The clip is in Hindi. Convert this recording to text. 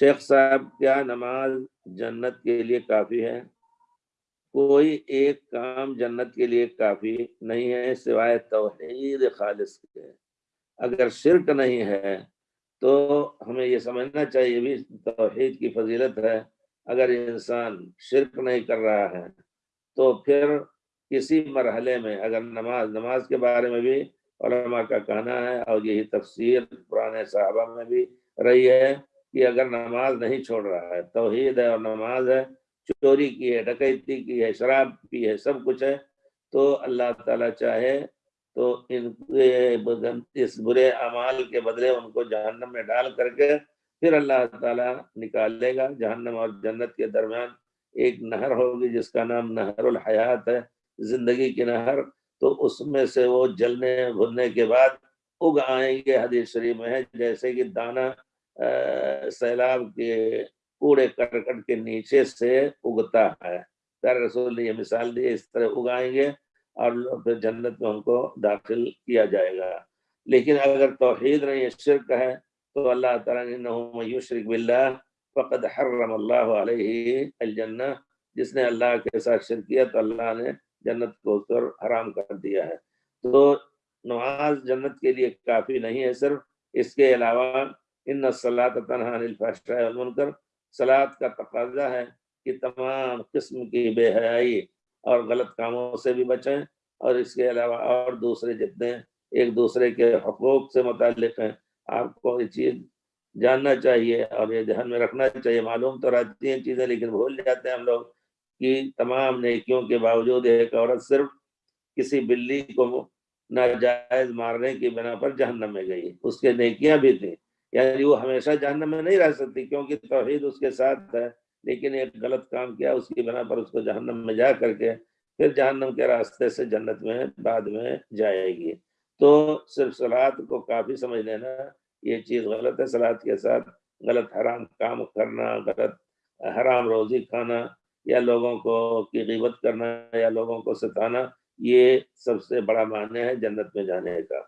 शेख साहब क्या नमाज़ जन्नत के लिए काफ़ी है? कोई एक काम जन्नत के लिए काफ़ी नहीं है, सिवाय तोहहीद खालिश के। अगर शिरक नहीं है तो हमें ये समझना चाहिए भी तोहहीद की फजीलत है। अगर इंसान शिरक नहीं कर रहा है तो फिर किसी मरहले में अगर नमाज़ नमाज़ के बारे में भी का कहना है और यही तफसीर पुराने साहबा में भी रही है कि अगर नमाज़ नहीं छोड़ रहा है तोहहीद है और नमाज़ है, चोरी की है, डकैती की है, शराब पी है, सब कुछ है तो अल्लाह ताला चाहे तो इन इस बुरे अमाल के बदले उनको जहन्नम में डाल करके फिर अल्लाह ताला निकालेगा। जहन्नम और जन्नत के दरमियान एक नहर होगी जिसका नाम नहरुल हयात है, ज़िंदगी की नहर। तो उसमें से वो जलने भुनने के बाद उग आएँगे, हदीस शरीफ में जैसे कि दाना सैलाब के कूड़े करकट के नीचे से उगता है। प्यारे रसूल ने यह मिसाल दी, इस तरह उगाएँगे और फिर जन्नत में उनको दाखिल किया जाएगा। लेकिन अगर तोहहीद नहीं शिरक है तो अल्लाह युशरिक बिल्ला फ़कद हर्रम अल्लाह जिसने अल्लाह के साथ शिरक किया तो अल्लाह ने जन्नत को पर हराम कर दिया है। तो नमाज़ जन्नत के लिए काफ़ी नहीं है, सिर्फ़ इसके अलावा इन सलात सलात का तकाजा है कि तमाम किस्म की बेहयाई और गलत कामों से भी बचें और इसके अलावा और दूसरे जितने एक दूसरे के हकूक से मुतल हैं, आपको ये चीज़ जानना चाहिए और ये ध्यान में रखना चाहिए। मालूम तो रहती हैं चीज़ें, लेकिन भूल जाते हैं हम लोग कि तमाम नेकियों के बावजूद एक औरत सिर्फ़ किसी बिल्ली को नाजायज मारने की बिना पर जहन्नम में गई। उसके नेकियाँ भी थी। यानी वो हमेशा जहन्नम में नहीं रह सकती, क्योंकि तोहहीद उसके साथ है, लेकिन एक गलत काम किया, उसकी बिना पर उसको जहन्नम में जा करके फिर जहन्नम के रास्ते से जन्नत में, बाद में जाएगी। तो सिर्फ़ सलाद को काफ़ी समझ लेना, ये चीज़ गलत है, सलाद के साथ गलत हराम काम करना, गलत हराम रोज़ी खाना, या लोगों को की गिबत करना, या लोगों को सताना, ये सबसे बड़ा मान्य है जन्नत में जाने का।